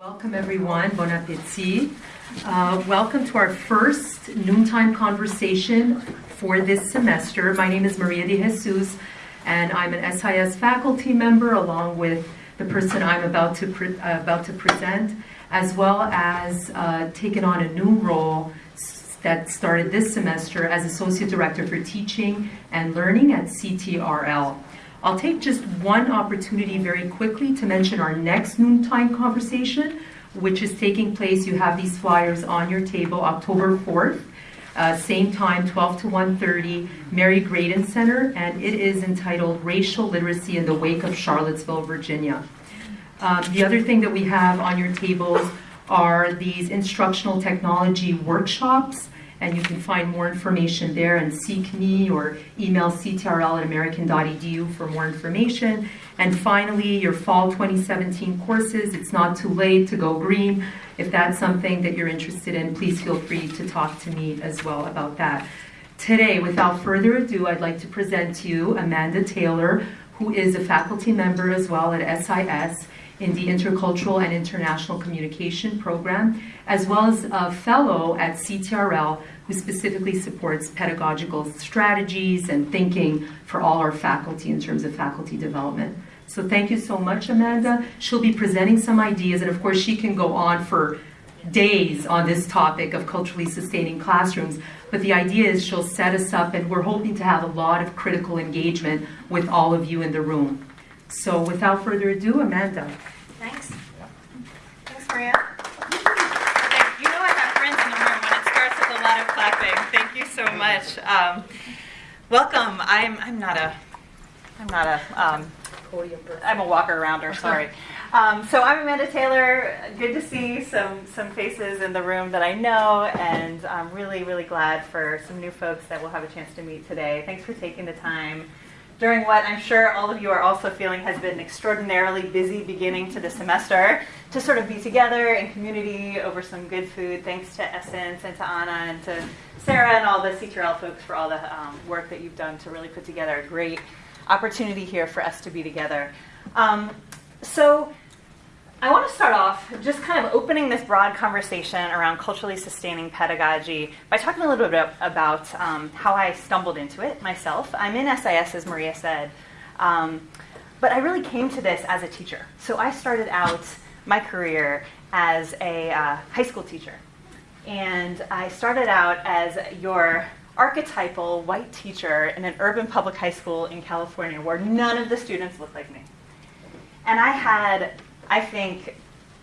Welcome everyone, bon appetit. Uh, welcome to our first noontime conversation for this semester. My name is Maria de Jesus and I'm an SIS faculty member along with the person I'm about to, uh, about to present, as well as uh, on a new role that started this semester as Associate Director for Teaching and Learning at CTRL. I'll take just one opportunity very quickly to mention our next noontime conversation, which is taking place, you have these flyers on your table, October 4th, uh, same time, 12 to 1.30, Mary Graydon Center, and it is entitled Racial Literacy in the Wake of Charlottesville, Virginia. Um, the other thing that we have on your tables are these instructional technology workshops and you can find more information there and seek me or email ctrl at american.edu for more information. And finally, your fall 2017 courses, it's not too late to go green. If that's something that you're interested in, please feel free to talk to me as well about that. Today, without further ado, I'd like to present to you Amanda Taylor, who is a faculty member as well at SIS in the Intercultural and International Communication Program, as well as a fellow at CTRL who specifically supports pedagogical strategies and thinking for all our faculty in terms of faculty development. So thank you so much, Amanda. She'll be presenting some ideas, and of course she can go on for days on this topic of culturally sustaining classrooms. But the idea is she'll set us up, and we're hoping to have a lot of critical engagement with all of you in the room. So without further ado, Amanda. Thanks. Thanks, Maria. You know I have friends in the room when it starts with a lot of clapping. Thank you so much. Um, welcome. I'm I'm not a I'm not a um, I'm a walker arounder. Sorry. Um, so I'm Amanda Taylor. Good to see some some faces in the room that I know, and I'm really really glad for some new folks that we'll have a chance to meet today. Thanks for taking the time during what I'm sure all of you are also feeling has been an extraordinarily busy beginning to the semester to sort of be together in community over some good food. Thanks to Essence and to Anna and to Sarah and all the CTRL folks for all the um, work that you've done to really put together a great opportunity here for us to be together. Um, so I want to start off just kind of opening this broad conversation around culturally sustaining pedagogy by talking a little bit about um, how I stumbled into it myself. I'm in SIS, as Maria said, um, but I really came to this as a teacher. So I started out my career as a uh, high school teacher. And I started out as your archetypal white teacher in an urban public high school in California where none of the students looked like me. And I had I think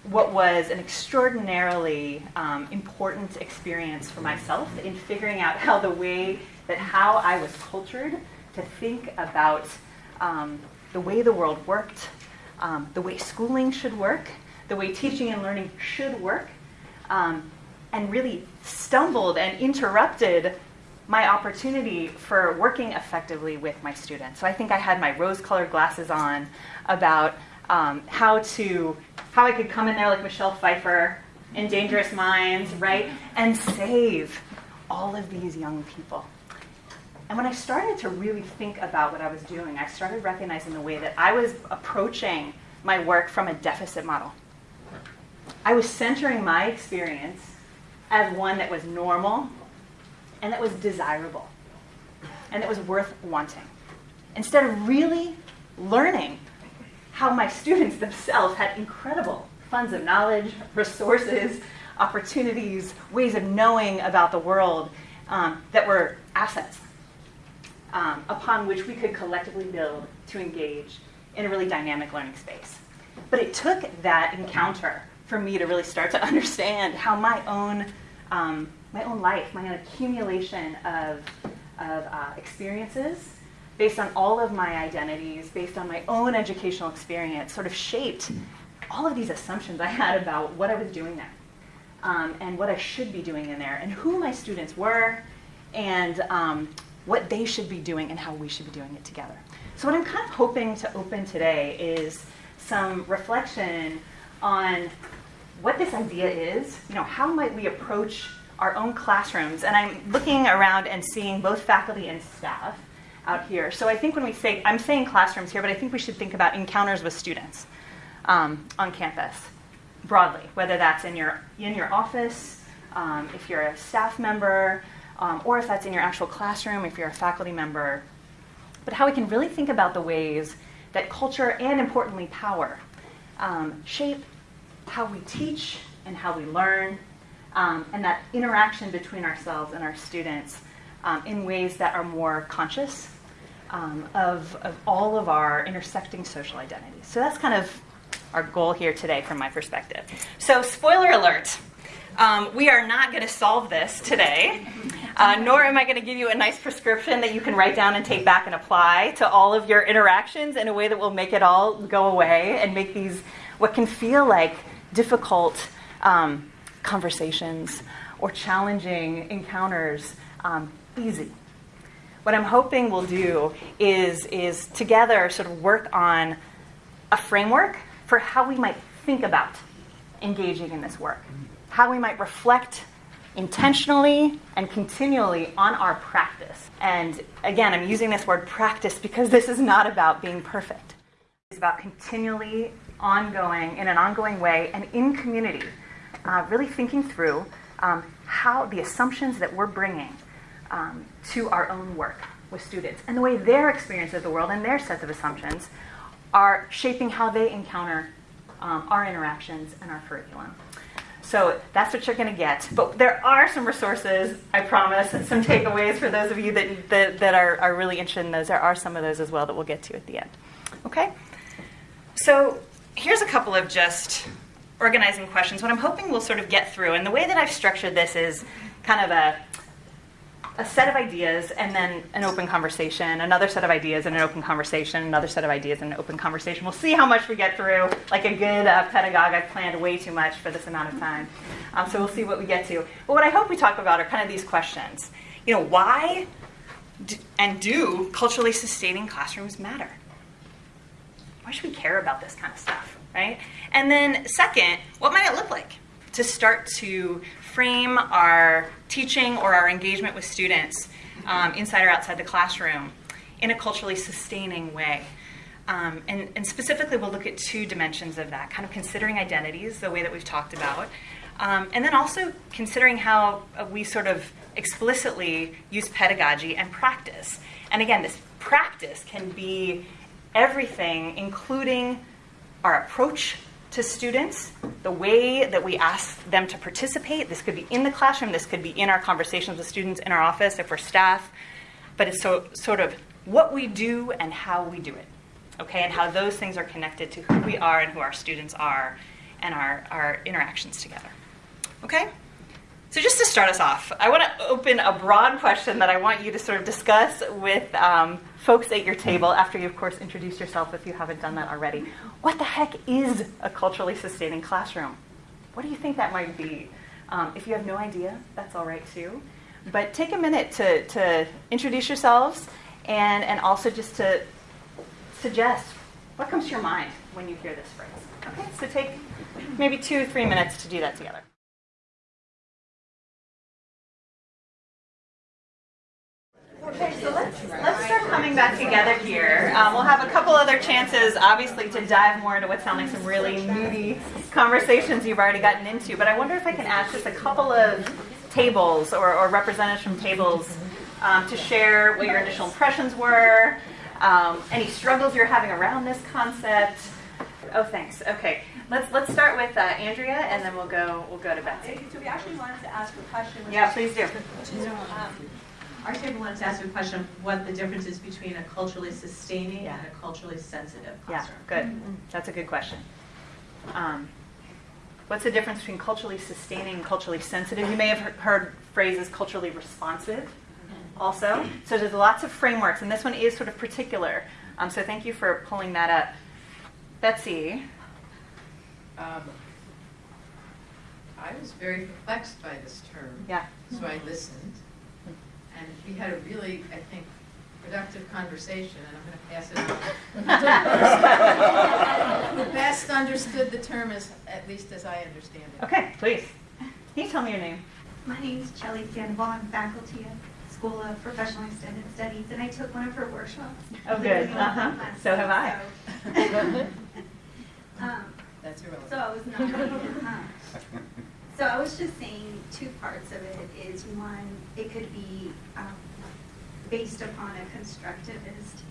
what was an extraordinarily um, important experience for myself in figuring out how the way that how I was cultured to think about um, the way the world worked, um, the way schooling should work, the way teaching and learning should work, um, and really stumbled and interrupted my opportunity for working effectively with my students. So I think I had my rose-colored glasses on about um, how to how I could come in there like Michelle Pfeiffer in Dangerous Minds, right, and save all of these young people. And when I started to really think about what I was doing, I started recognizing the way that I was approaching my work from a deficit model. I was centering my experience as one that was normal and that was desirable and that was worth wanting. Instead of really learning how my students themselves had incredible funds of knowledge, resources, opportunities, ways of knowing about the world um, that were assets um, upon which we could collectively build to engage in a really dynamic learning space. But it took that encounter for me to really start to understand how my own, um, my own life, my own accumulation of, of uh, experiences based on all of my identities, based on my own educational experience, sort of shaped all of these assumptions I had about what I was doing there um, and what I should be doing in there and who my students were and um, what they should be doing and how we should be doing it together. So what I'm kind of hoping to open today is some reflection on what this idea is, you know, how might we approach our own classrooms? And I'm looking around and seeing both faculty and staff out here. So I think when we say, I'm saying classrooms here, but I think we should think about encounters with students um, on campus. broadly, whether that's in your, in your office, um, if you're a staff member, um, or if that's in your actual classroom, if you're a faculty member, but how we can really think about the ways that culture and importantly power um, shape how we teach and how we learn, um, and that interaction between ourselves and our students um, in ways that are more conscious um, of, of all of our intersecting social identities. So that's kind of our goal here today from my perspective. So, spoiler alert. Um, we are not going to solve this today, uh, nor am I going to give you a nice prescription that you can write down and take back and apply to all of your interactions in a way that will make it all go away and make these what can feel like difficult um, conversations or challenging encounters um, easy. What I'm hoping we'll do is, is together sort of work on a framework for how we might think about engaging in this work how we might reflect intentionally and continually on our practice. And again, I'm using this word practice because this is not about being perfect. It's about continually ongoing, in an ongoing way, and in community, uh, really thinking through um, how the assumptions that we're bringing um, to our own work with students and the way their experience of the world and their sets of assumptions are shaping how they encounter um, our interactions and our curriculum. So that's what you're going to get. But there are some resources, I promise, and some takeaways for those of you that, that, that are, are really interested in those. There are some of those as well that we'll get to at the end. Okay? So here's a couple of just organizing questions. What I'm hoping we'll sort of get through, and the way that I've structured this is kind of a a set of ideas and then an open conversation, another set of ideas and an open conversation, another set of ideas and an open conversation. We'll see how much we get through. Like a good uh, pedagogue, I've planned way too much for this amount of time. Um, so we'll see what we get to. But what I hope we talk about are kind of these questions. You know, why and do culturally sustaining classrooms matter? Why should we care about this kind of stuff, right? And then, second, what might it look like to start to frame our teaching or our engagement with students um, inside or outside the classroom in a culturally sustaining way. Um, and, and, specifically, we'll look at two dimensions of that kind of considering identities, the way that we've talked about, um, and then also considering how uh, we sort of explicitly use pedagogy and practice. And again, this practice can be everything, including our approach to students, the way that we ask them to participate. This could be in the classroom, this could be in our conversations with students in our office if we're staff, but it's so, sort of what we do and how we do it, okay, and how those things are connected to who we are and who our students are and our, our interactions together. Okay? So, just to start us off, I want to open a broad question that I want you to sort of discuss with um, folks at your table after you, of course, introduce yourself if you haven't done that already. What the heck is a culturally sustaining classroom? What do you think that might be? Um, if you have no idea, that's all right too. But take a minute to, to introduce yourselves and, and also just to suggest what comes to your mind when you hear this phrase. Okay, so take maybe two, three minutes to do that together. Okay, so let's, coming back together here. Um, we'll have a couple other chances, obviously, to dive more into what sound like some really meaty conversations you've already gotten into. But I wonder if I can ask just a couple of tables or, or representatives from tables um, to share what your initial impressions were, um, any struggles you're having around this concept. Oh, thanks. Okay, let's let's start with uh, Andrea, and then we'll go we'll go to Betsy. So we actually wanted to ask a question. Yeah, please do. Um, our table wanted to ask you a question, of what the difference is between a culturally sustaining Yeah. and a culturally sensitive classroom. Yeah, classroom. good. That's a good question. Um, what's the difference between culturally sustaining and culturally sensitive? You may have heard phrases culturally responsive also. So there's lots of frameworks, and this one is sort of particular. Um, so thank you for pulling that up. Betsy, Um, I was very perplexed by this term. yeah. So I listened, and we had a really, I think, productive conversation, and I'm going to pass it on. Who best understood the term as, at least as I understand it. Okay, please. Can you tell me your name? My name is Shelley Sandoval. I'm faculty at School of Professional Extended Studies, and I took one of her workshops. Oh, good. Literally one of Uh-huh. So have I. so- Um, That's irrelevant. So I was not. So I was just saying two parts of it is one, it could be um, based upon a constructivist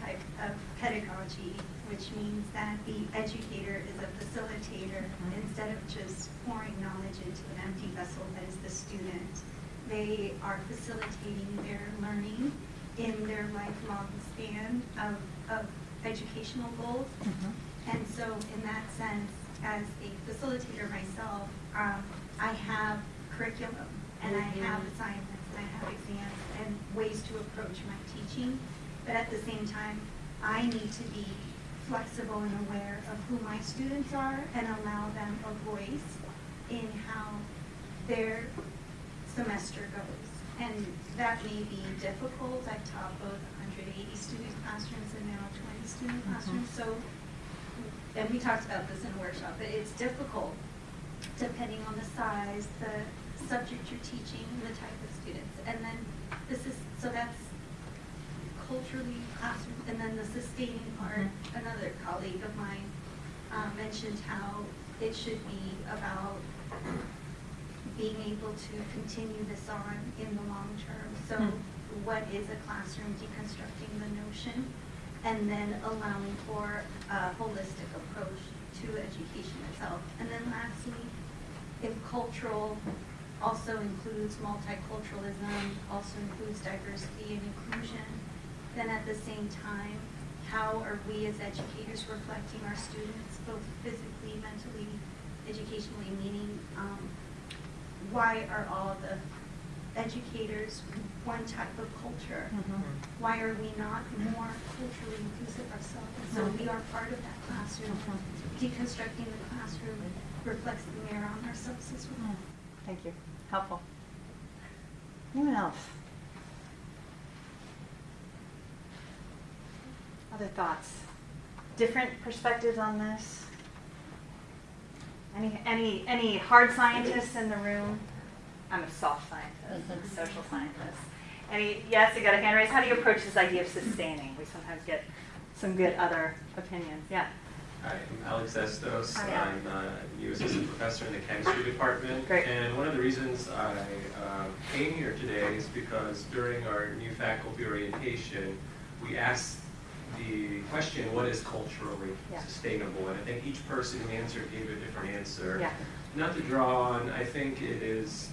type of pedagogy, which means that the educator is a facilitator instead of just pouring knowledge into an empty vessel that is the student. They are facilitating their learning in their lifelong span of, of educational goals. And so in that sense, as a facilitator myself, um, I have curriculum and I have assignments and I have exams and ways to approach my teaching. But at the same time, I need to be flexible and aware of who my students are and allow them a voice in how their semester goes. And that may be difficult. I've taught both 180 student classrooms and now 20 student classrooms. So and we talked about this in a workshop, but it's difficult depending on the size, the subject you're teaching, the type of students. And then this is, so that's culturally classroom, and then the sustaining part, another colleague of mine um, mentioned how it should be about being able to continue this on in the long term. So what is a classroom, deconstructing the notion, and then allowing for a holistic approach to education itself. And then lastly, if cultural also includes multiculturalism, also includes diversity and inclusion, then at the same time, how are we as educators reflecting our students, both physically, mentally, educationally, meaning, um, why are all the educators one type of culture? Mm-hmm. Why are we not more culturally inclusive ourselves? So mm-hmm. we are part of that classroom. Mm-hmm. Deconstructing the classroom reflects the mirror on ourselves as well. Thank you. Helpful. Anyone else? Other thoughts? Different perspectives on this? Any, any, any hard scientists in the room? I'm a soft scientist, a social scientist. Any, yes, you got a hand raised. How do you approach this idea of sustaining? We sometimes get some good other opinions. Yeah. Hi, I'm Alex Estos. Hi, Alex. I'm a new assistant professor in the chemistry department. Great. And one of the reasons I uh, came here today is because during our new faculty orientation, we asked the question, what is culturally Yeah. sustainable? And I think each person who answered gave a different answer. Yeah. Not to draw on, I think it is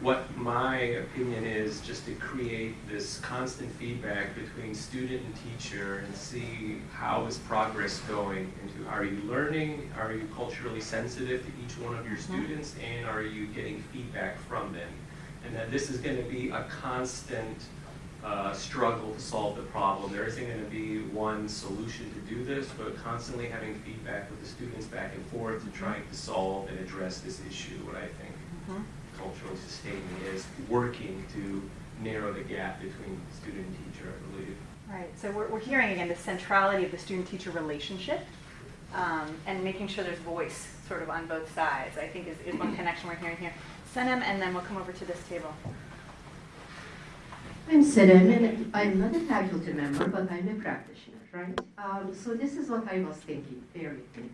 what my opinion is just to create this constant feedback between student and teacher and see how is progress going into are you learning? Are you culturally sensitive to each one of your students? And are you getting feedback from them? And that this is going to be a constant uh, struggle to solve the problem. There isn't going to be one solution to do this but constantly having feedback with the students back and forth to trying to solve and address this issue what i think. Mhm. Culturally sustaining is working to narrow the gap between student and teacher, I believe. Right, so we're, we're hearing again the centrality of the student-teacher relationship um, and making sure there's voice sort of on both sides, I think is, is one connection we're hearing here. Senem, and then we'll come over to this table. I'm Senem, and I'm not a faculty member, but I'm a practitioner, right? Um, so this is what I was thinking, very with me.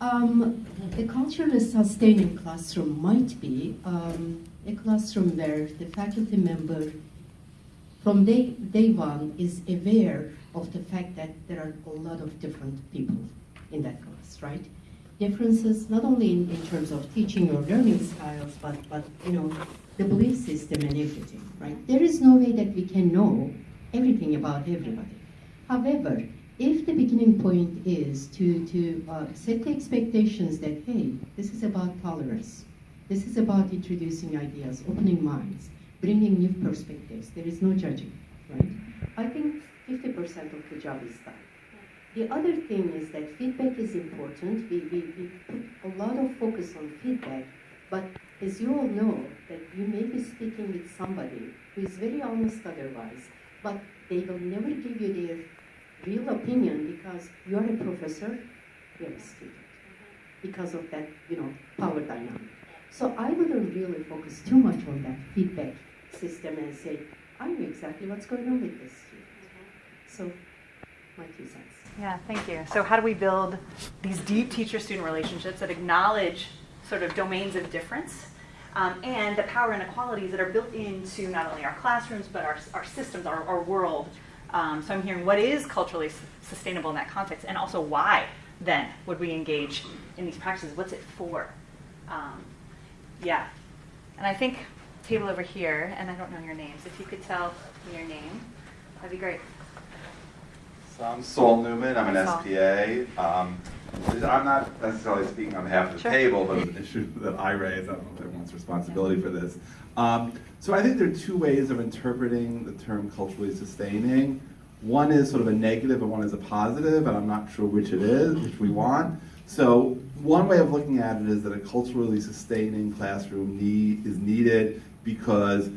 Um, a culturally sustaining classroom might be um, a classroom where the faculty member from day, day one is aware of the fact that there are a lot of different people in that class, right? Differences not only in, in terms of teaching or learning styles, but, but you know, the belief system and everything, right? There is no way that we can know everything about everybody. However, if the beginning point is to, to uh, set the expectations that, hey, this is about tolerance, this is about introducing ideas, opening minds, bringing new perspectives, there is no judging, right? I think 50% of the job is done. The other thing is that feedback is important. We, we, we put a lot of focus on feedback, but as you all know, that you may be speaking with somebody who is very honest otherwise, but they will never give you their real opinion because you are a professor, you're a student. Because of that, you know, power dynamic. So I wouldn't really focus too much on that feedback system and say, I know exactly what's going on with this student. So my two cents. Yeah, thank you. So, how do we build these deep teacher student relationships that acknowledge sort of domains of difference um, and the power inequalities that are built into not only our classrooms but our, our systems, our, our world? Um, so, I'm hearing what is culturally sustainable in that context, and also why then would we engage in these practices? What's it for? Um, yeah. And I think table over here, and I don't know your names. If you could tell me your name, that'd be great. So I'm Saul Newman, I'm an SPA. Um, I'm not necessarily speaking on behalf of the Sure. table, but it's an issue that I raise, I don't know if everyone's responsibility for this. Um, So I think there are two ways of interpreting the term culturally sustaining. One is sort of a negative and one is a positive, and I'm not sure which it is, which we want. So one way of looking at it is that a culturally sustaining classroom need, is needed because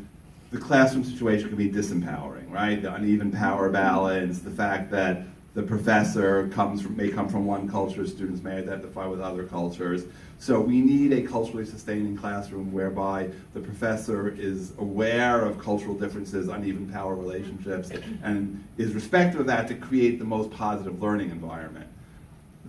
the classroom situation can be disempowering, right? The uneven power balance, the fact that the professor comes from, may come from one culture, students may identify with other cultures. So we need a culturally sustaining classroom whereby the professor is aware of cultural differences, uneven power relationships, and is respectful of that to create the most positive learning environment.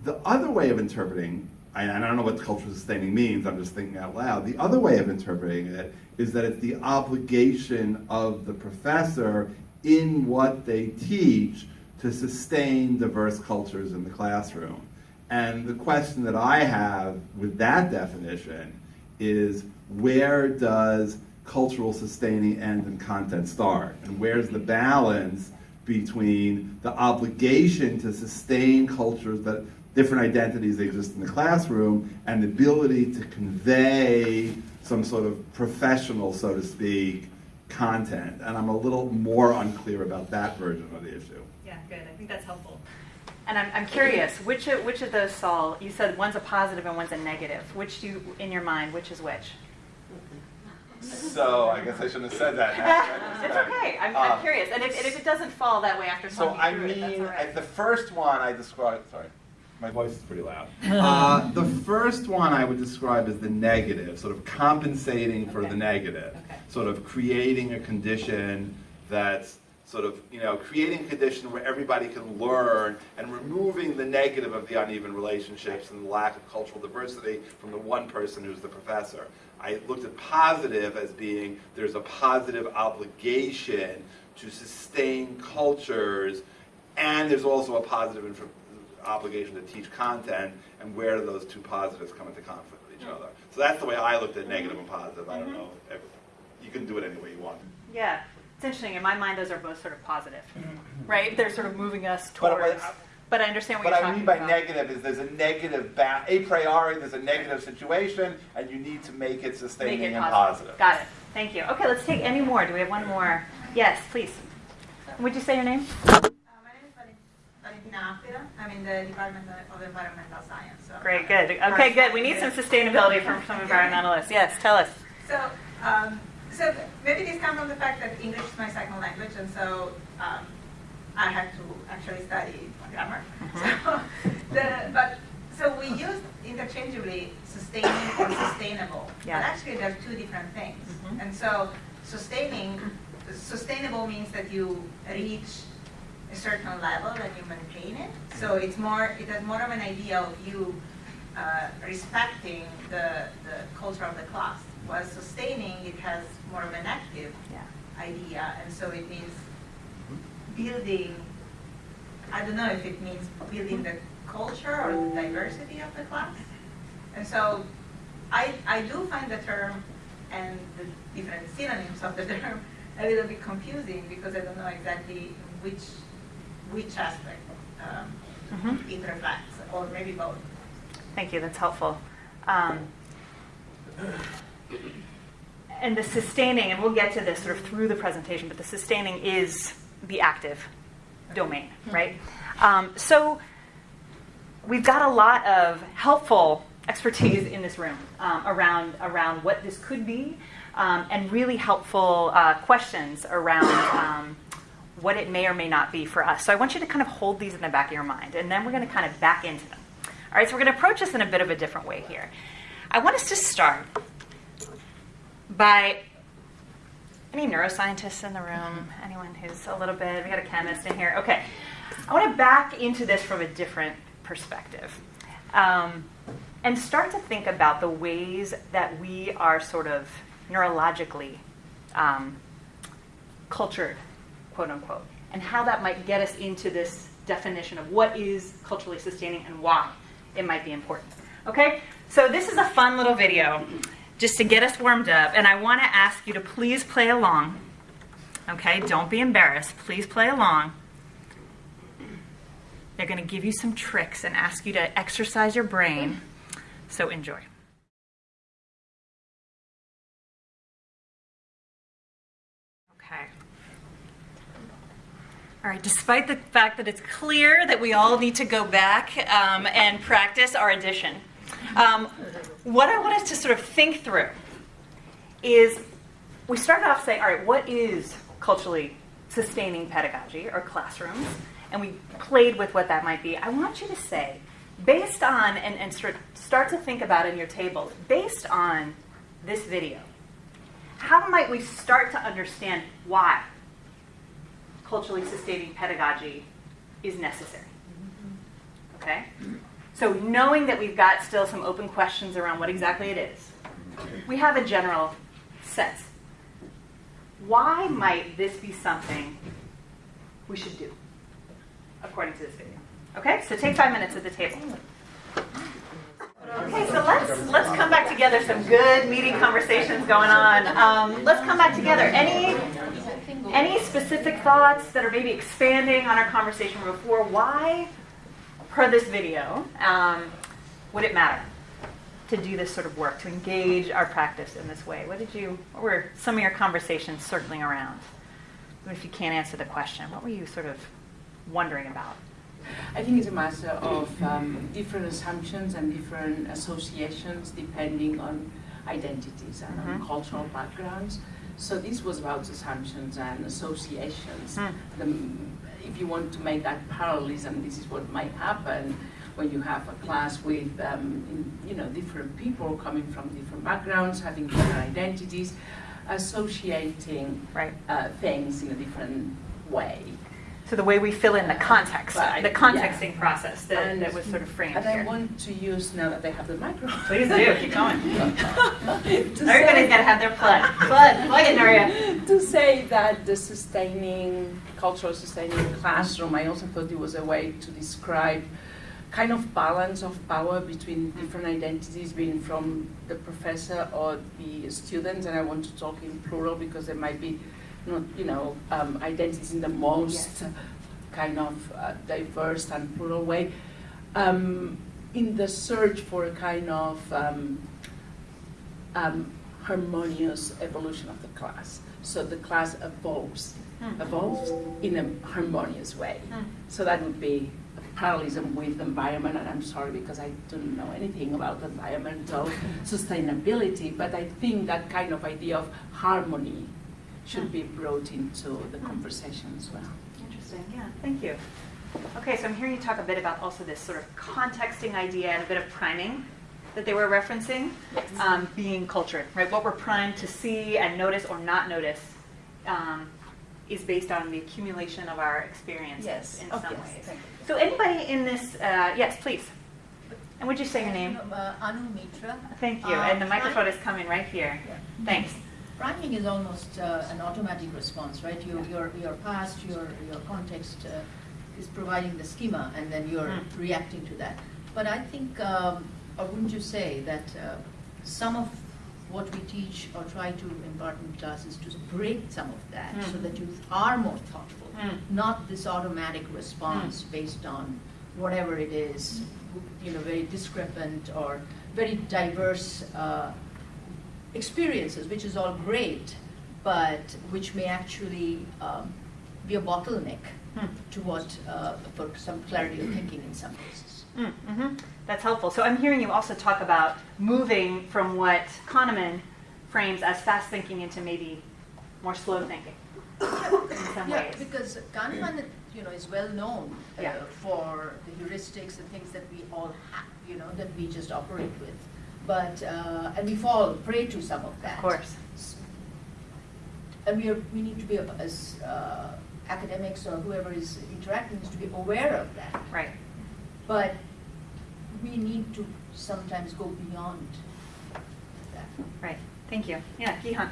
The other way of interpreting, and I don't know what cultural sustaining means, I'm just thinking out loud. The other way of interpreting it is that it's the obligation of the professor in what they teach to sustain diverse cultures in the classroom. And the question that I have with that definition is where does cultural sustaining end and content start? And where's the balance between the obligation to sustain cultures that different identities exist in the classroom and the ability to convey some sort of professional, so to speak, content? And I'm a little more unclear about that version of the issue. Yeah, good. I think that's helpful. And I'm, I'm curious, which of, which of those, Saul, you said one's a positive and one's a negative. Which do you, in your mind, which is which? So I guess I shouldn't have said that. it's okay. I'm, I'm Uh, curious. And if, and if it doesn't fall that way after So I through it, that's mean, all right. at the first one I described, sorry, my voice is pretty loud. Uh, the first one I would describe as the negative, sort of compensating for the negative. Okay. Sort of creating a condition that's sort of, you know, creating a condition where everybody can learn and removing the negative of the uneven relationships and the lack of cultural diversity from the one person who's the professor. I looked at positive as being there's a positive obligation to sustain cultures, and there's also a positive inf- obligation to teach content, and where do those two positives come into conflict with each other? So that's the way I looked at negative and positive. I don't mm-hmm. know. If, you can do it any way you want. yeah. It's interesting. In my mind, those are both sort of positive, mm-hmm. right? They're sort of moving us towards. but- But, I understand what What you're I talking mean by about. negative is there's a negative, ba- a priori, there's a negative situation, and you need to make it Make sustaining it and positive. positive. Got it. Thank you. Okay, let's take any more. Do we have one more? Yes, please. Would you say your name? Uh, my name is Valen- Apida. I'm in the Department of Environmental Science. So Great, good. Okay, good. We need some sustainability from some environmentalists. Yes, tell us. So, um, so maybe this comes from the fact that English is my second language, and so um, I had to actually study grammar. So, the, but so we use interchangeably sustaining and sustainable. Yeah. But actually, they're two different things. Mhm. And so, sustaining, sustainable means that you reach a certain level and you maintain it. So it's more, it has more of an idea of you uh, respecting the, the culture of the class. While sustaining, it has more of an active Yeah. idea, and so it means building, I don't know if it means building the culture or the diversity of the class. And so I, I do find the term and the different synonyms of the term a little bit confusing because I don't know exactly which, which aspect um, Mhm. it reflects, or maybe both. Thank you, that's helpful. Um, and the sustaining, and we'll get to this sort of through the presentation, but the sustaining is the active domain, right? Um, so we've got a lot of helpful expertise in this room um, around around what this could be, um, and really helpful uh, questions around um, what it may or may not be for us. So I want you to kind of hold these in the back of your mind, and then we're going to kind of back into them. All right, so we're going to approach this in a bit of a different way here. I want us to start by any neuroscientists in the room? Anyone who's a little bit? We got a chemist in here. Okay. I want to back into this from a different perspective um, and start to think about the ways that we are sort of neurologically um, cultured, quote unquote, and how that might get us into this definition of what is culturally sustaining and why it might be important. Okay? So this is a fun little video just to get us warmed up, and I want to ask you to please play along. Okay? Don't be embarrassed. Please play along. They're going to give you some tricks and ask you to exercise your brain. So enjoy. Okay. All right, despite the fact that it's clear that we all need to go back um, and practice our addition, um, what I want us to sort of think through is we started off saying, all right, what is culturally sustaining pedagogy or classrooms? And we played with what that might be. I want you to say, based on, and, and start, start to think about in your table, based on this video, how might we start to understand why culturally sustaining pedagogy is necessary? Mm-hmm. Okay? So, knowing that we've got still some open questions around what exactly it is, mm-hmm. we have a general sense. Why might this be something we should do, according to this video? Okay, so take five minutes at the table. Mm-hmm. Okay, so let's let's come back together. Some good meeting conversations going on. Um, let's come back together. Any any specific thoughts that are maybe expanding on our conversation before? Why, per this video, um, would it matter to do this sort of work to engage our practice in this way? What did you? What were some of your conversations circling around? Even if you can't answer the question, what were you sort of wondering about? I think it's a matter of um, different assumptions and different associations depending on identities and on Mhm. cultural backgrounds. So this was about assumptions and associations. Mm. The, if you want to make that parallelism, this is what might happen when you have a class with um, in, you know different people coming from different backgrounds, having different identities, associating Right. uh, things in a different way. So the way we fill in the context, Right, the contexting process that, And- that was sort of framed And I want to use now that they have the microphone. Please do, keep going. to Everybody's got to have their plug. Plug, plug it, Nuria. to say that the sustaining, cultural sustaining classroom, I also thought it was a way to describe kind of balance of power between different identities being from the professor or the students, and I want to talk in plural because there might be not, you know, um, identities in the most kind of uh, diverse and plural way. Um, in the search for a kind of um, um, harmonious evolution of the class. So the class evolves, Hmm. evolves in a harmonious way. Hmm. So that would be parallelism with environment, and I'm sorry because I don't know anything about environmental sustainability, but I think that kind of idea of harmony should be brought into the conversation as well. Interesting, yeah, thank you. Okay, so I'm hearing you talk a bit about also this sort of contexting idea and a bit of priming that they were referencing, um, being cultured, right? What we're primed to see and notice or not notice um, is based on the accumulation of our experiences Yes. in Oh, some yes, ways. thank you. So anybody in this, uh, yes, please. And would you say your name? Uh, Anu Mitra. Thank you. Uh, And the microphone pri- is coming right here. Yeah. Thanks. Priming is almost uh, an automatic response, right? Your, your, your past, your, your context uh, is providing the schema, and then you're Mm. reacting to that. But I think, um, or wouldn't you say that uh, some of what we teach or try to impart in classes to break some of that, so Mm. that you are more thoughtful, Mm. not this automatic response based on whatever it is, you know, very discrepant or very diverse uh, experiences, which is all great, but which may actually um, be a bottleneck Hmm. to what, uh, for some clarity of thinking in some cases. Mm, mhm. That's helpful. So I'm hearing you also talk about moving from what Kahneman frames as fast thinking into maybe more slow thinking in some Yeah, ways. because Kahneman, you know, is well known uh, Yeah. for the heuristics and things that we all have, you know, that we just operate with. But, uh, and we fall prey to some of that. Of course. And we are, we need to be as uh, academics or whoever is interacting needs to be aware of that. Right. But we need to sometimes go beyond that. Right. Thank you. Yeah, Gihan.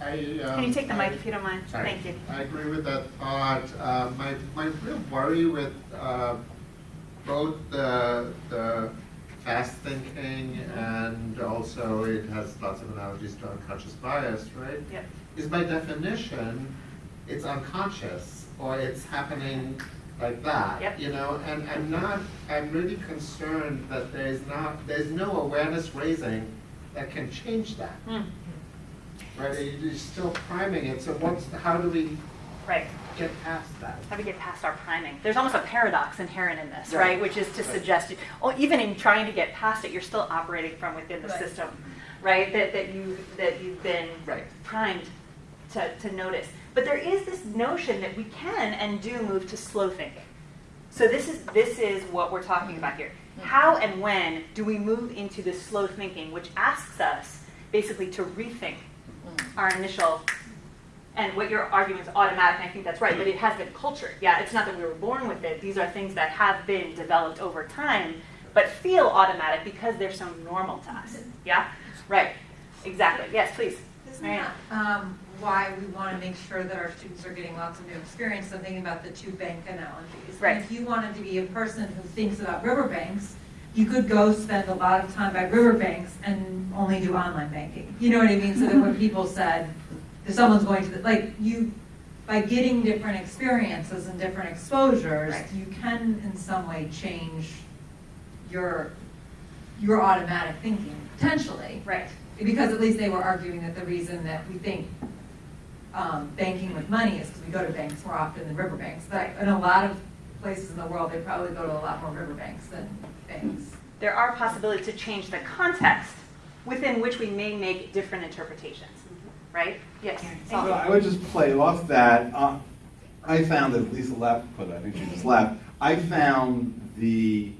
I, Can you um, take the mic if you don't mind? Sorry. Thank you. I agree with that thought. Uh, My, my real worry with uh, both the, the fast thinking and also it has lots of analogies to unconscious bias, right? Yep. Is by definition, it's unconscious or it's happening like that. Yep. You know, and I'm not, I'm really concerned that there's not, there's no awareness raising that can change that. Mm. Right, you- you're still priming it, so what's, how do we Right. Get past that? How do we get past our priming? There's almost a paradox inherent in this, right? Right. Which is to Right. suggest, oh, even in trying to get past it, you're still operating from within the Right. system, right? That, that you that you've been Right. primed to, to notice. But there is this notion that we can and do move to slow thinking. So this is this is what we're talking about here. Hmm. How and when do we move into this slow thinking, which asks us basically to rethink hmm. our initial and what your argument is automatic, and I think that's right, but it has been cultured. Yeah, it's not that we were born with it. These are things that have been developed over time, but feel automatic because they're so normal to us. Yeah? Right. Exactly. Yes, please. Isn't that um, why we want to make sure that our students are getting lots of new experience? I'm thinking about the two bank analogies. Right. And if you wanted to be a person who thinks about riverbanks, you could go spend a lot of time by riverbanks and only do online banking. You know what I mean? So that when people said, if someone's going to, the like, you, by getting different experiences and different exposures, Right. you can in some way change your, your automatic thinking, potentially. Right. Because at least they were arguing that the reason that we think um, banking with money is because we go to banks more often than riverbanks. But in a lot of places in the world, they probably go to a lot more riverbanks than banks. There are possibilities to change the context within which we may make different interpretations. Right? Yes. Well, I would just play off that. Uh, I found that Lisa left, but I think she just left. I found the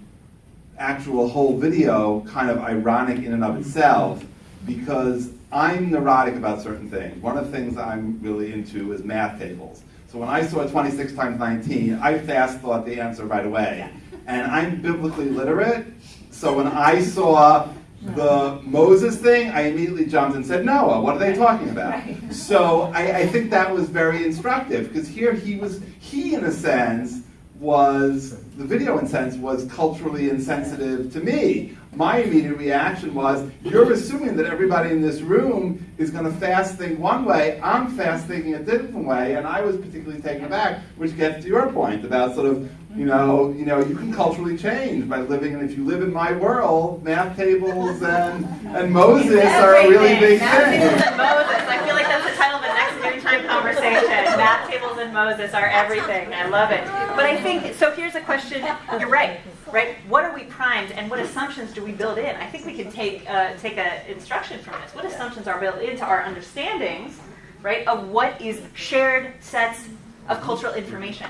actual whole video kind of ironic in and of itself because I'm neurotic about certain things. One of the things I'm really into is math tables. So when I saw 26 times 19, I fast thought the answer right away. And I'm biblically literate, so when I saw the Moses thing, I immediately jumped and said, Noah, what are they talking about? So I, I think that was very instructive because here he was, he in a sense was, the video in a sense was culturally insensitive to me. My immediate reaction was, you're assuming that everybody in this room is going to fast think one way, I'm fast thinking a different way, and I was particularly taken aback, which gets to your point about sort of, you mm-hmm. know, you know, you can culturally change by living, and if you live in my world, math tables and, and Moses are a really big Math tables and Moses. I feel like that's the title of the next noontime conversation. Math tables and Moses are everything. I love it. But I think so. Here's a question. You're right. Right. What are we primed, and what assumptions do we build in? I think we can take uh, take a instruction from this. What assumptions are built into our understandings, right, of what is shared sets of cultural information,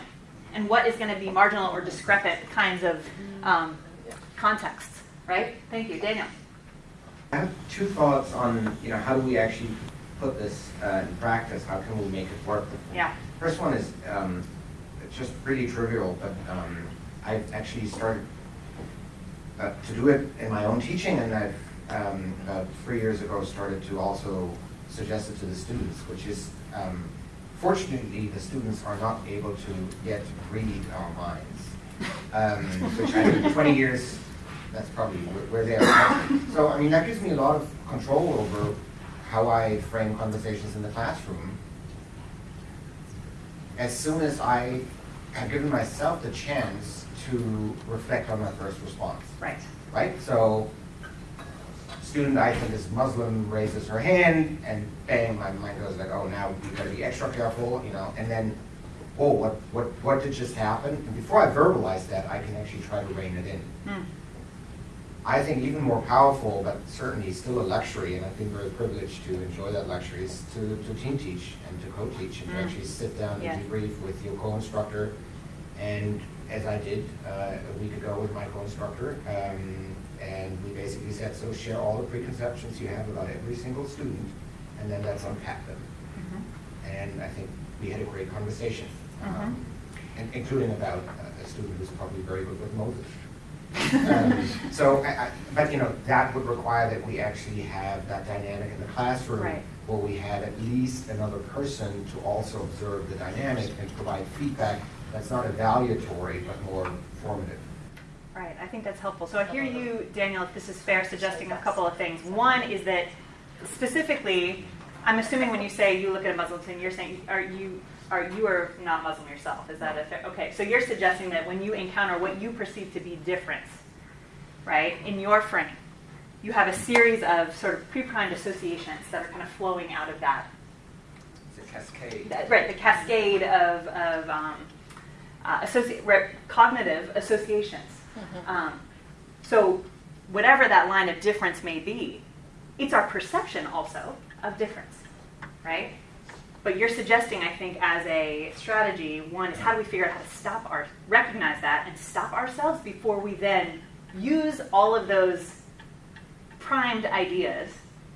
and what is going to be marginal or discrepant kinds of um, contexts, right? Thank you, Daniel. I have two thoughts on, you know, how do we actually put this uh, in practice? How can we make it work? Yeah. First one is, um, it's just pretty trivial, but um, I've actually started uh, to do it in my own teaching, and I've, um, about three years ago, started to also suggest it to the students, which is, um, fortunately, the students are not able to yet read our minds, um, which I think 20 years, that's probably where, where they are. So, I mean, that gives me a lot of control over how I frame conversations in the classroom. As soon as I have given myself the chance to reflect on my first response. Right. Right? So, student I think is Muslim raises her hand, and bang, my mind goes like, oh, now we gotta be extra careful, you know, and then, oh, what, what, what did just happen? And before I verbalize that, I can actually try to rein it in. Hmm. I think even more powerful, but certainly still a luxury, and I think very privileged to enjoy that luxury, is to, to team teach and to co-teach and to Mm. actually sit down Yeah. and debrief with your co-instructor. And as I did uh, a week ago with my co-instructor, um, and we basically said, so share all the preconceptions you have about every single student, and then let's unpack them. Mm-hmm. And I think we had a great conversation, um, and including about a- a student who's probably very good with Moses. Um, So, I, I, but you know, that would require that we actually have that dynamic in the classroom. Right. Where we had at least another person to also observe the dynamic and provide feedback that's not evaluatory, but more formative. Right, I think that's helpful. So I hear you, Daniel, if this is fair, suggesting a couple of things. One is that specifically, I'm assuming when you say you look at a Muslim thing, you're saying, are you, are you are not Muslim yourself? Is that a fair? Okay, so you're suggesting that when you encounter what you perceive to be difference, right, in your frame, you have a series of sort of pre-primed associations that are kind of flowing out of that It's a cascade. that- right, the cascade of, of um, uh, associ- cognitive associations. Um, so, whatever that line of difference may be, it's our perception also of difference, right? But you're suggesting, I think, as a strategy, one is how do we figure out how to stop our, recognize that and stop ourselves before we then use all of those primed ideas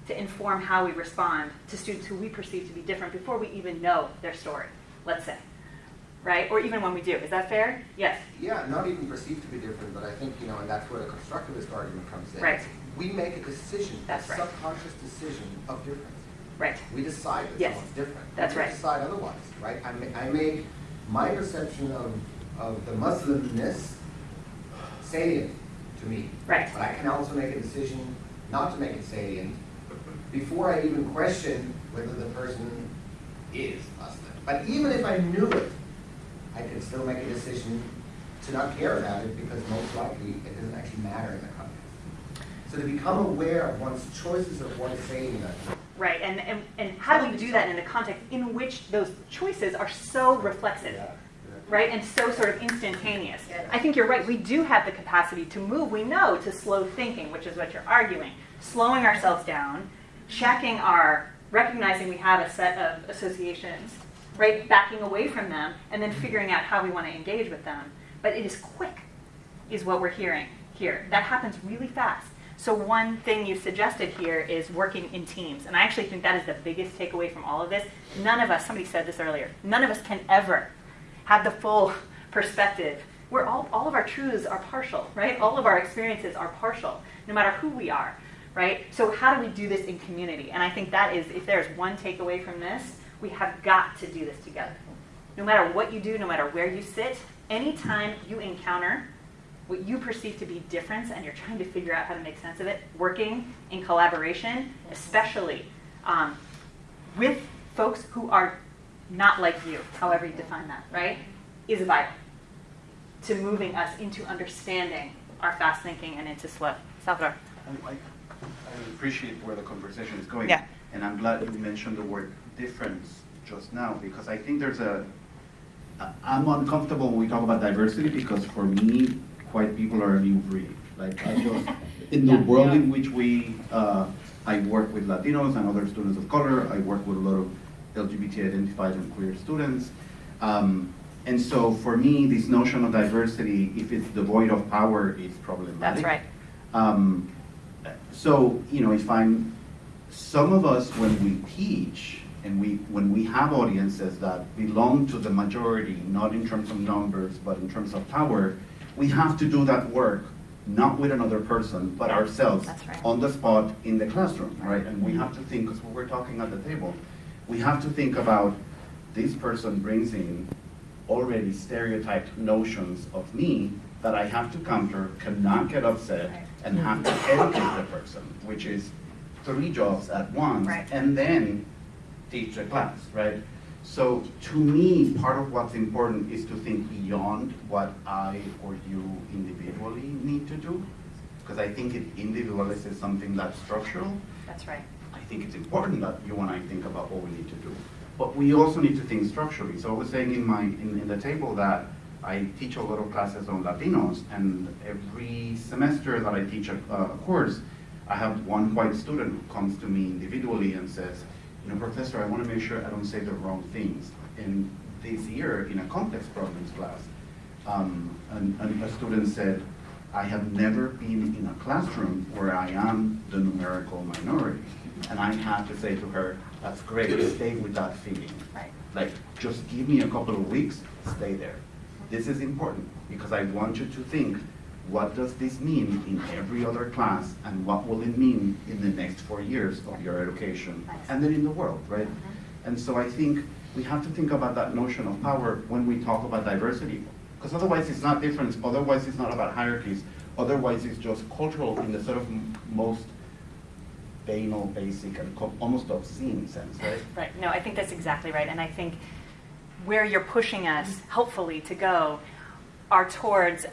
to inform how we respond to students who we perceive to be different before we even know their story, let's say. Right? Or even when we do. Is that fair? Yes. Yeah, not even perceived to be different, but I think, you know, and that's where the constructivist argument comes in. Right. We make a decision, a right. subconscious decision of difference. Right. We decide that Yes. someone's different. That's We right. decide otherwise, right? I ma- I make my perception of, of the Muslimness salient to me. Right. But I can also make a decision not to make it salient before I even question whether the person is Muslim. But even if I knew it, I can still make a decision to not care about it because most likely it doesn't actually matter in the context. So to become aware of one's choices of what is saying that Right. And, and, and how do we do that in a context in which those choices are so reflexive? Right? And so sort of instantaneous. I think you're right. We do have the capacity to move, we know, to slow thinking, which is what you're arguing. Slowing ourselves down, checking our, recognizing we have a set of associations, right? Backing away from them, and then figuring out how we want to engage with them. But it is quick, is what we're hearing here. That happens really fast. So one thing you suggested here is working in teams. And I actually think that is the biggest takeaway from all of this. None of us, somebody said this earlier, none of us can ever have the full perspective. We're all, all of our truths are partial, right? All of our experiences are partial, no matter who we are, right? So how do we do this in community? And I think that is, if there's one takeaway from this, we have got to do this together. No matter what you do, no matter where you sit, anytime you encounter what you perceive to be difference and you're trying to figure out how to make sense of it, working in collaboration, especially um, with folks who are not like you, however you define that, right, is vital to moving us into understanding our fast thinking and into slow. Salvador. I, I I appreciate where the conversation is going. Yeah. And I'm glad you mentioned the word difference just now because I think there's a, I'm uncomfortable when we talk about diversity because for me, white people are a new breed. Like I just, in the Yeah. world in which we, uh, I work with Latinos and other students of color, I work with a lot of LGBT identified and queer students. Um, and so for me, this notion of diversity, if it's devoid of power, is problematic. That's right. Um, so, you know, if I'm, some of us, when we teach, and we, when we have audiences that belong to the majority, not in terms of numbers, but in terms of power, we have to do that work, not with another person, but ourselves, right. on the spot in the classroom, right? And we mm-hmm. have to think, because we're talking at the table, we have to think about this person brings in already stereotyped notions of me that I have to counter, cannot get upset, and have to mm-hmm. educate the person, which is three jobs at once, Right. and then teach the class, right? So to me, part of what's important is to think beyond what I or you individually need to do, because I think it individualizes something that's structural. That's right. I think it's important that you and I think about what we need to do. But we also need to think structurally. So I was saying in my, in, in the table that I teach a lot of classes on Latinos, and every semester that I teach a, a course, I have one white student who comes to me individually and says, you know, professor, I want to make sure I don't say the wrong things. And this year, in a complex problems class, um, and, and a student said, I have never been in a classroom where I am the numerical minority. And I had to say to her, that's great, stay with that feeling. Right. Like, just give me a couple of weeks, stay there. This is important because I want you to think, what does this mean in every other class and what will it mean in the next four years of your education and then in the world, right? Mm-hmm. And so I think we have to think about that notion of power when we talk about diversity. Because otherwise it's not difference, otherwise it's not about hierarchies, otherwise it's just cultural in the sort of most banal, basic, and almost obscene sense, right? Right. No, I think that's exactly right. And I think where you're pushing us, helpfully, to go are towards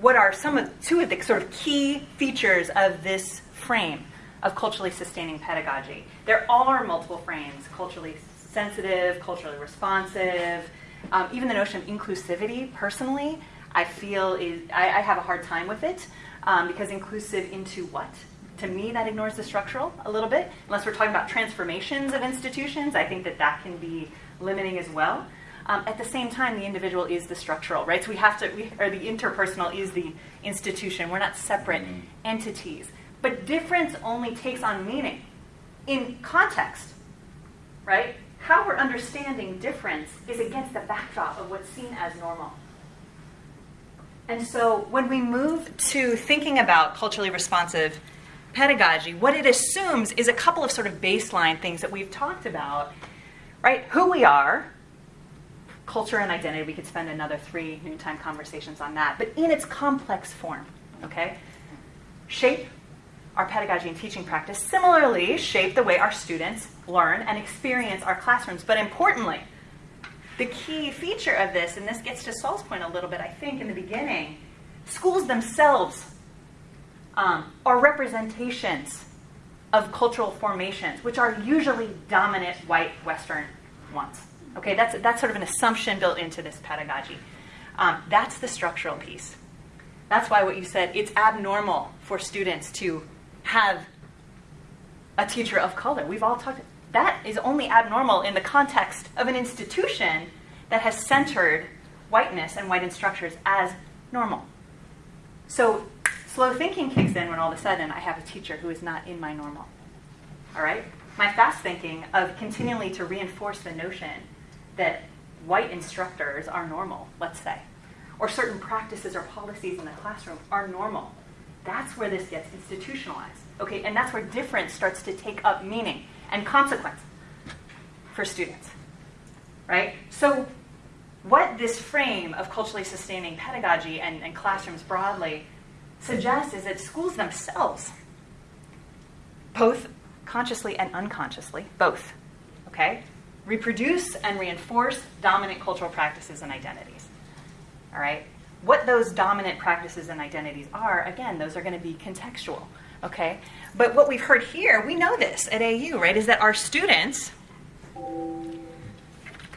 what are some of two of the sort of key features of this frame of culturally sustaining pedagogy. There are multiple frames: culturally sensitive, culturally responsive. Um, even the notion of inclusivity, personally, I feel is I, I have a hard time with it um, because inclusive into what? To me, that ignores the structural a little bit. Unless we're talking about transformations of institutions, I think that that can be limiting as well. Um, at the same time, the individual is the structural, right? So we have to, we, or the interpersonal is the institution. We're not separate entities. But difference only takes on meaning in context, right? How we're understanding difference is against the backdrop of what's seen as normal. And so when we move to thinking about culturally responsive pedagogy, what it assumes is a couple of sort of baseline things that we've talked about, right? Who we are, culture and identity. We could spend another three noontime conversations on that, but in its complex form, okay? Shape our pedagogy and teaching practice. Similarly, shape the way our students learn and experience our classrooms. But importantly, the key feature of this, and this gets to Saul's point a little bit, I think, in the beginning, schools themselves um, are representations of cultural formations, which are usually dominant white Western ones. Okay, that's, that's sort of an assumption built into this pedagogy. Um, that's the structural piece. That's why what you said, it's abnormal for students to have a teacher of color. We've all talked, that is only abnormal in the context of an institution that has centered whiteness and white instructors as normal. So slow thinking kicks in when all of a sudden I have a teacher who is not in my normal. All right? My fast thinking of continually to reinforce the notion that white instructors are normal, let's say, or certain practices or policies in the classroom are normal. That's where this gets institutionalized. Okay, and that's where difference starts to take up meaning and consequence for students. Right? So what this frame of culturally sustaining pedagogy and, and classrooms broadly suggests is that schools themselves, both consciously and unconsciously, both, okay, reproduce and reinforce dominant cultural practices and identities. All right? What those dominant practices and identities are, again, those are going to be contextual. Okay? But what we've heard here, we know this at AU, right, is that our students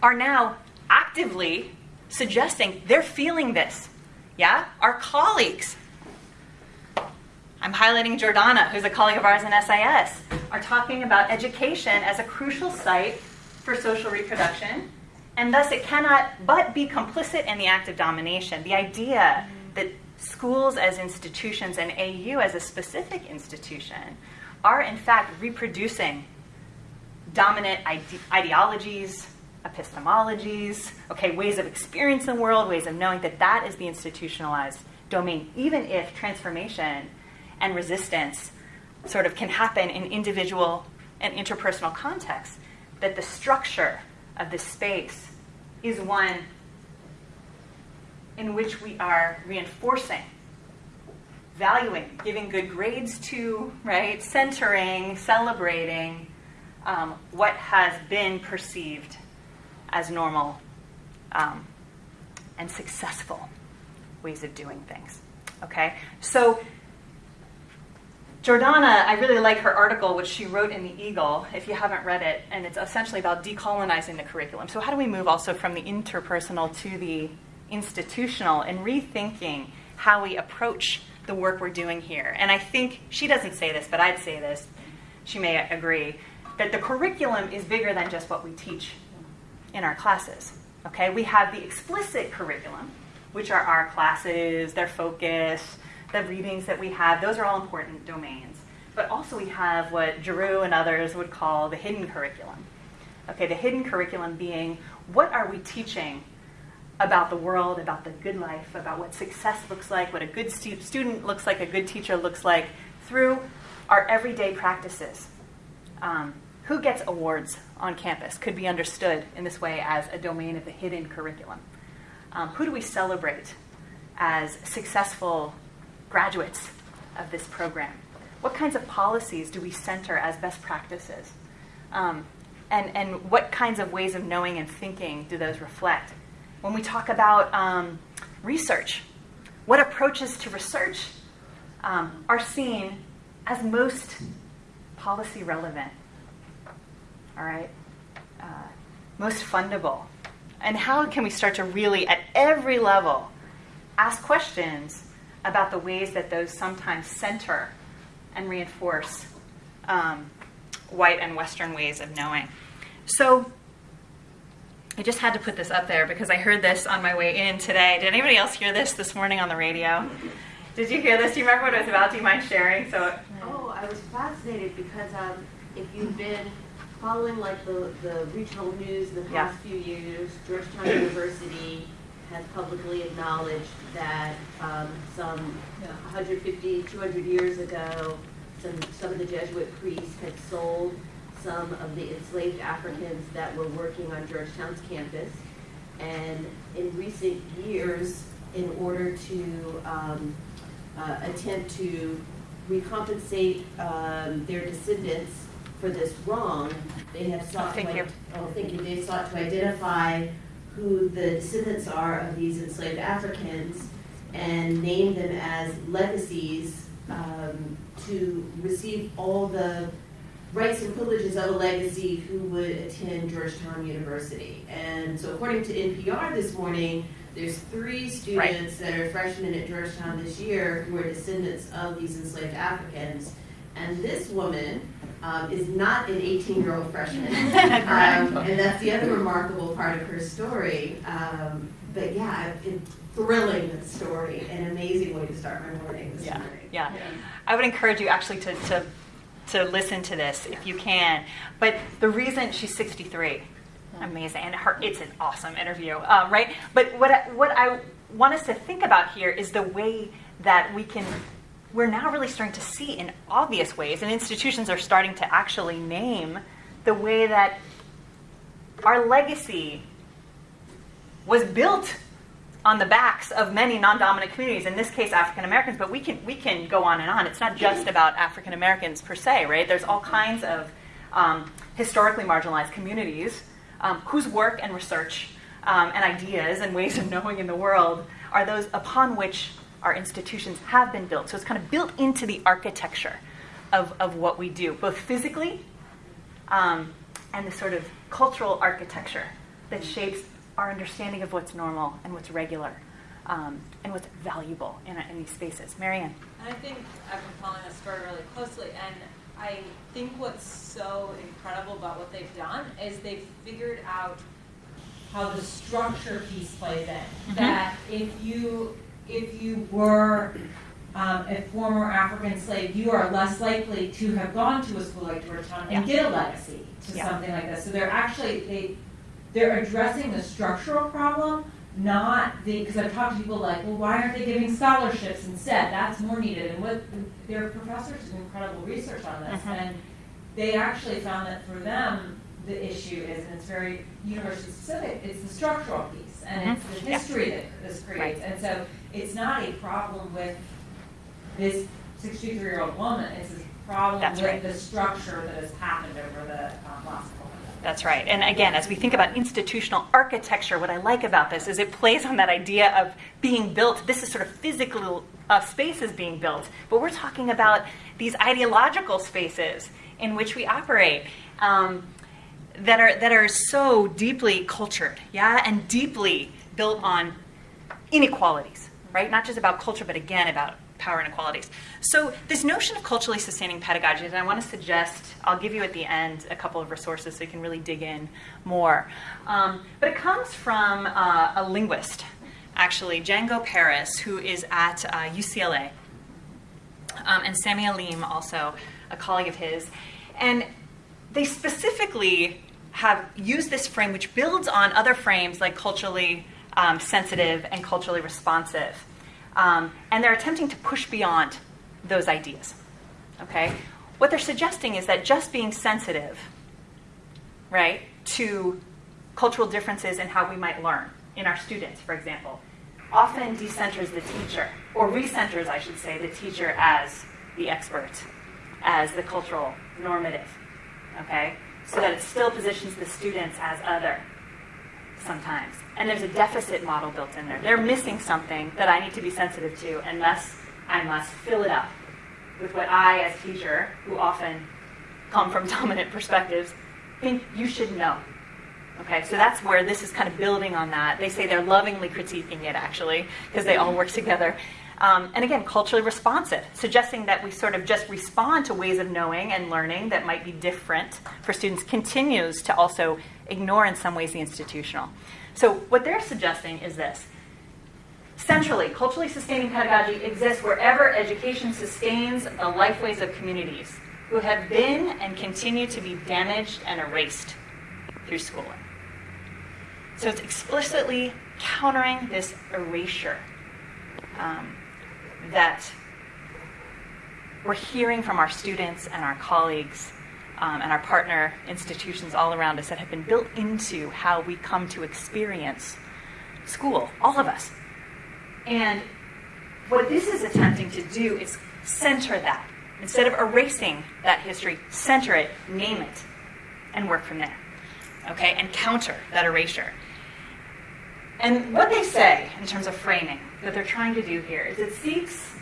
are now actively suggesting they're feeling this. Yeah? Our colleagues, I'm highlighting Jordana, who's a colleague of ours in SIS, are talking about education as a crucial site for social reproduction, and thus it cannot but be complicit in the act of domination. The idea that schools as institutions and AU as a specific institution are in fact reproducing dominant ide- ideologies, epistemologies, okay, ways of experiencing the world, ways of knowing that that is the institutionalized domain, even if transformation and resistance sort of can happen in individual and interpersonal contexts, that the structure of this space is one in which we are reinforcing, valuing, giving good grades to, right, centering, celebrating um, what has been perceived as normal um, and successful ways of doing things. Okay? So, Jordana, I really like her article, which she wrote in the Eagle, if you haven't read it, and it's essentially about decolonizing the curriculum. So, how do we move also from the interpersonal to the institutional and rethinking how we approach the work we're doing here? And I think she doesn't say this, but I'd say this, she may agree, that the curriculum is bigger than just what we teach in our classes. Okay, we have the explicit curriculum, which are our classes, their focus, the readings that we have, those are all important domains. But also we have what Giroux and others would call the hidden curriculum. Okay, the hidden curriculum being what are we teaching about the world, about the good life, about what success looks like, what a good stu- student looks like, a good teacher looks like through our everyday practices. Um, who gets awards on campus could be understood in this way as a domain of the hidden curriculum. Um, who do we celebrate as successful graduates of this program? What kinds of policies do we center as best practices? Um, and, and what kinds of ways of knowing and thinking do those reflect? When we talk about um, research, what approaches to research um, are seen as most policy relevant? All right? Uh, most fundable? And how can we start to really, at every level, ask questions about the ways that those sometimes center and reinforce um, white and Western ways of knowing? So, I just had to put this up there because I heard this on my way in today. Did anybody else hear this this morning on the radio? Did you hear this? Do you remember what it was about? Do you mind sharing? So, oh, I was fascinated because um, if you've been following like the, the regional news in the past yeah. few years, Georgetown University has publicly acknowledged that um, some yeah. 150, 200 years ago, some, some of the Jesuit priests had sold some of the enslaved Africans that were working on Georgetown's campus. And in recent years, in order to um, uh, attempt to recompensate um, their descendants for this wrong, they have sought thank to, you. Oh, thank you. They sought to identify who the descendants are of these enslaved Africans and name them as legacies um, to receive all the rights and privileges of a legacy who would attend Georgetown University. And so according to NPR this morning, there's three students right. that are freshmen at Georgetown this year who are descendants of these enslaved Africans. And this woman um, is not an 18-year-old freshman. um, and that's the other remarkable part of her story. Um, but yeah, it, thrilling story, an amazing way to start my morning this yeah. morning. Yeah. yeah. I would encourage you actually to, to to listen to this if you can. But the reason she's 63, amazing, and her it's an awesome interview, um, right? But what I, what I want us to think about here is the way that we can. We're now really starting to see in obvious ways, and institutions are starting to actually name the way that our legacy was built on the backs of many non-dominant communities, in this case African Americans, but we can we can go on and on. It's not just about African Americans per se, right? There's all kinds of um, historically marginalized communities um, whose work and research um, and ideas and ways of knowing in the world are those upon which our institutions have been built. So it's kind of built into the architecture of, of what we do, both physically um, and the sort of cultural architecture that shapes our understanding of what's normal and what's regular um, and what's valuable in, in these spaces. Marianne. And I think I've been following this story really closely, and I think what's so incredible about what they've done is they've figured out how the structure piece plays in. Mm-hmm. That if you if you were um, a former African slave, you are less likely to have gone to a school like Georgetown and yeah. get a legacy to yeah. something like this. So they're actually they they're addressing the structural problem, not the, because I've talked to people like, well, why aren't they giving scholarships instead? That's more needed. And what their professors did incredible research on this. Mm-hmm. And they actually found that for them, the issue is, and it's very university specific, it's the structural piece and mm-hmm. it's the history yeah. that this creates. Right. And so it's not a problem with this 63 year old woman, it's a problem That's with right. the structure that has happened over the um, last that's right. And again, as we think about institutional architecture, what I like about this is it plays on that idea of being built. This is sort of physical uh, spaces being built, but we're talking about these ideological spaces in which we operate. Um, that are that are so deeply cultured, yeah, and deeply built on inequalities, right? Not just about culture, but again about power inequalities. So this notion of culturally sustaining pedagogy, and I want to suggest, I'll give you at the end a couple of resources so you can really dig in more. Um, but it comes from uh, a linguist, actually, Django Paris, who is at uh, UCLA, um, and Samy Alim, also a colleague of his. And they specifically have used this frame, which builds on other frames like culturally um, sensitive and culturally responsive. Um, and they're attempting to push beyond those ideas. Okay? What they're suggesting is that just being sensitive, right, to cultural differences in how we might learn in our students, for example, often decenters the teacher, or recenters, I should say, the teacher as the expert, as the cultural normative. Okay? So that it still positions the students as other sometimes. And there's a deficit model built in there. They're missing something that I need to be sensitive to, and thus I must fill it up with what I, as teacher, who often come from dominant perspectives, think you should know. Okay, so that's where this is kind of building on that. They say they're lovingly critiquing it, actually, because they all work together. Um, and again, culturally responsive, suggesting that we sort of just respond to ways of knowing and learning that might be different for students, continues to also ignore in some ways the institutional. So, what they're suggesting is this Centrally, culturally sustaining pedagogy exists wherever education sustains the lifeways of communities who have been and continue to be damaged and erased through schooling. So it's explicitly countering this erasure um, that we're hearing from our students and our colleagues um, and our partner institutions all around us that have been built into how we come to experience school, all of us. And what this is attempting to do is center that. Instead of erasing that history, center it, name it, and work from there. Okay? And counter that erasure. And what they say in terms of framing that they're trying to do here is it seeks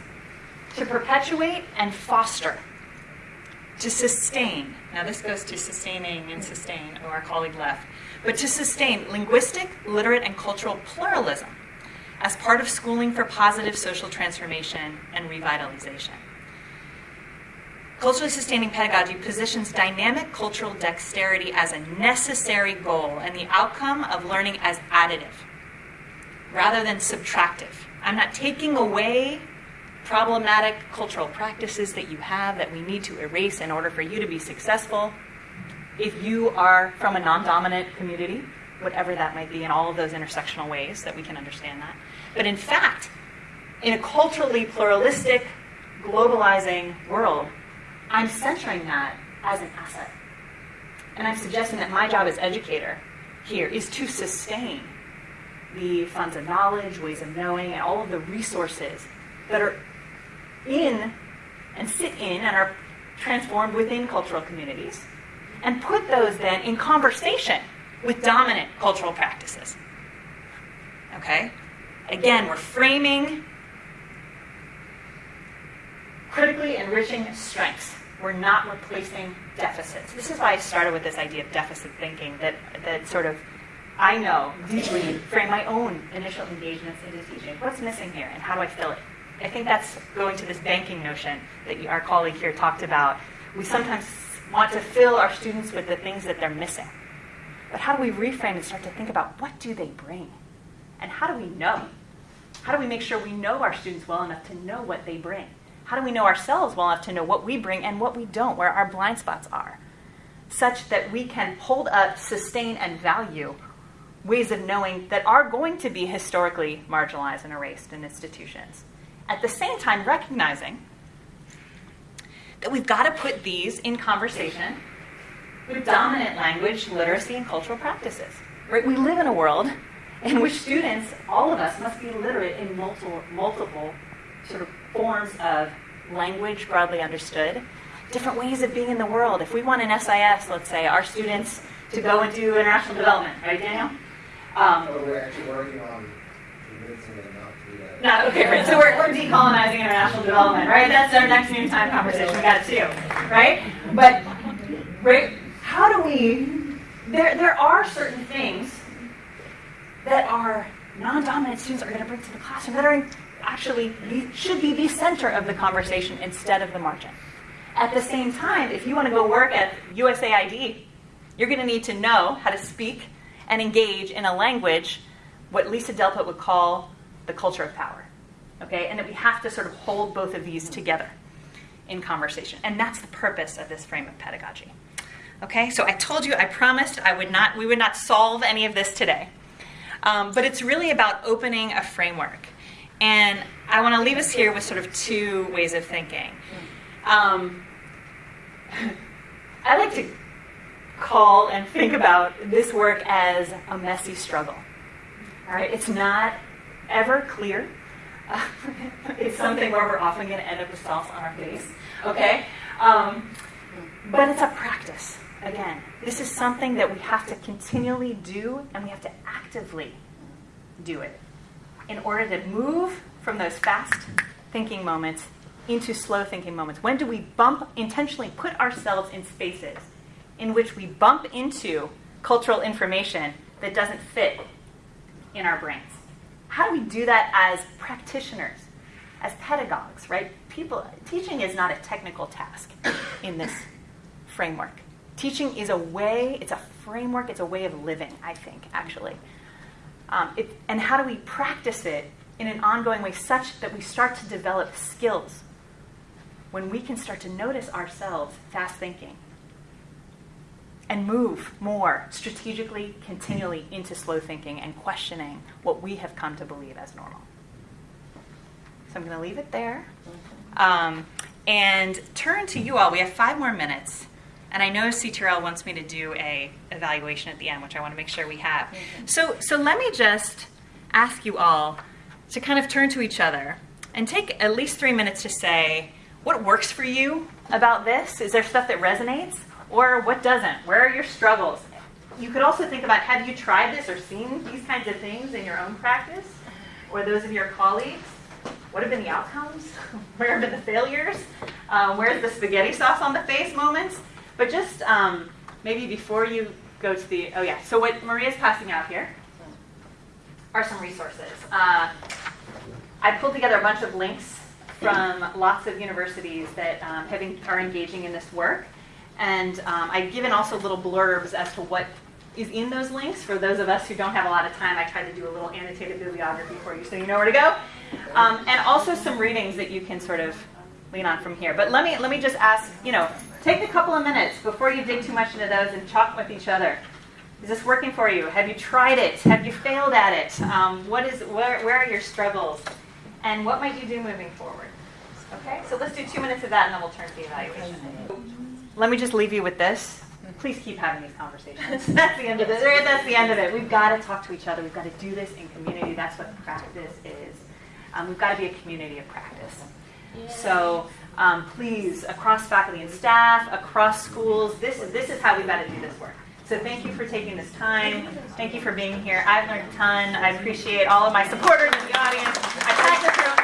to perpetuate and foster, to sustain. Now, this goes to sustaining and sustain, oh, our colleague left, but to sustain linguistic, literate, and cultural pluralism as part of schooling for positive social transformation and revitalization. Culturally sustaining pedagogy positions dynamic cultural dexterity as a necessary goal and the outcome of learning as additive rather than subtractive. I'm not taking away problematic cultural practices that you have that we need to erase in order for you to be successful. If you are from a non dominant community, whatever that might be, in all of those intersectional ways that we can understand that. But in fact, in a culturally pluralistic, globalizing world, I'm centering that as an asset. And I'm suggesting that my job as educator here is to sustain the funds of knowledge, ways of knowing, and all of the resources that are in and sit in and are transformed within cultural communities, and put those then in conversation with dominant cultural practices. Okay? Again, we're framing critically enriching strengths. We're not replacing deficits. This is why I started with this idea of deficit thinking that, that sort of I know deeply frame my own initial engagements into teaching. What's missing here and how do I fill it? I think that's going to this banking notion that our colleague here talked about. We sometimes want to fill our students with the things that they're missing. But how do we reframe and start to think about what do they bring? And how do we know? How do we make sure we know our students well enough to know what they bring? How do we know ourselves well enough to know what we bring and what we don't, where our blind spots are? Such that we can hold up, sustain, and value ways of knowing that are going to be historically marginalized and erased in institutions. At the same time, recognizing that we've got to put these in conversation with dominant language, literacy, and cultural practices. Right? We live in a world in which students, all of us, must be literate in multiple, multiple sort of forms of language broadly understood, different ways of being in the world. If we want an SIS, let's say, our students to go and do international development, right, Daniel? Um, oh, we're actually working on convincing them not to do that. Not, okay, right. So we're, we're decolonizing international development, right? That's our next noontime conversation. We got two, right? But, right, how do we, there, there are certain things that our non-dominant students are going to bring to the classroom that are actually should be the center of the conversation instead of the margin. At the same time, if you want to go work at USAID, you're going to need to know how to speak and engage in a language, what Lisa Delpit would call the culture of power. Okay, and that we have to sort of hold both of these together in conversation, and that's the purpose of this frame of pedagogy. Okay, so I told you, I promised I would not, we would not solve any of this today. Um, but it's really about opening a framework. And I want to leave us here with sort of two ways of thinking. Um, I like to call and think about this work as a messy struggle. All right, it's not ever clear. It's something where we're often going to end up with sauce on our face. Okay, um, but it's a practice. Again, this is something that we have to continually do, and we have to actively do it in order to move from those fast thinking moments into slow thinking moments. When do we bump intentionally put ourselves in spaces in which we bump into cultural information that doesn't fit in our brains. How do we do that as practitioners, as pedagogues, right? People teaching is not a technical task in this framework. Teaching is a way, it's a framework, it's a way of living, I think, actually. Um, it, and how do we practice it in an ongoing way such that we start to develop skills when we can start to notice ourselves fast thinking and move more strategically, continually into slow thinking and questioning what we have come to believe as normal. So I'm going to leave it there um, and turn to you all. We have five more minutes. And I know CTRL wants me to do a evaluation at the end, which I want to make sure we have. So, so let me just ask you all to kind of turn to each other and take at least three minutes to say what works for you about this. Is there stuff that resonates? Or what doesn't? Where are your struggles? You could also think about have you tried this or seen these kinds of things in your own practice or those of your colleagues? What have been the outcomes? Where have been the failures? Uh, where's the spaghetti sauce on the face moments? But just um, maybe before you go to the, oh yeah, so what Maria's passing out here are some resources. Uh, I pulled together a bunch of links from lots of universities that um, have, are engaging in this work. And um, I've given also little blurbs as to what is in those links. For those of us who don't have a lot of time, I tried to do a little annotated bibliography for you so you know where to go. Um, and also some readings that you can sort of lean on from here. But let me, let me just ask, you know, take a couple of minutes before you dig too much into those and talk with each other. Is this working for you? Have you tried it? Have you failed at it? Um, what is, where, where are your struggles? And what might you do moving forward? Okay, so let's do two minutes of that and then we'll turn to the evaluation let me just leave you with this. Please keep having these conversations. that's the end of it. That's the end of it. We've got to talk to each other. We've got to do this in community. That's what practice is. Um, we've got to be a community of practice. So um, please, across faculty and staff, across schools, this is, this is how we've got to do this work. So thank you for taking this time. Thank you for being here. I've learned a ton. I appreciate all of my supporters in the audience.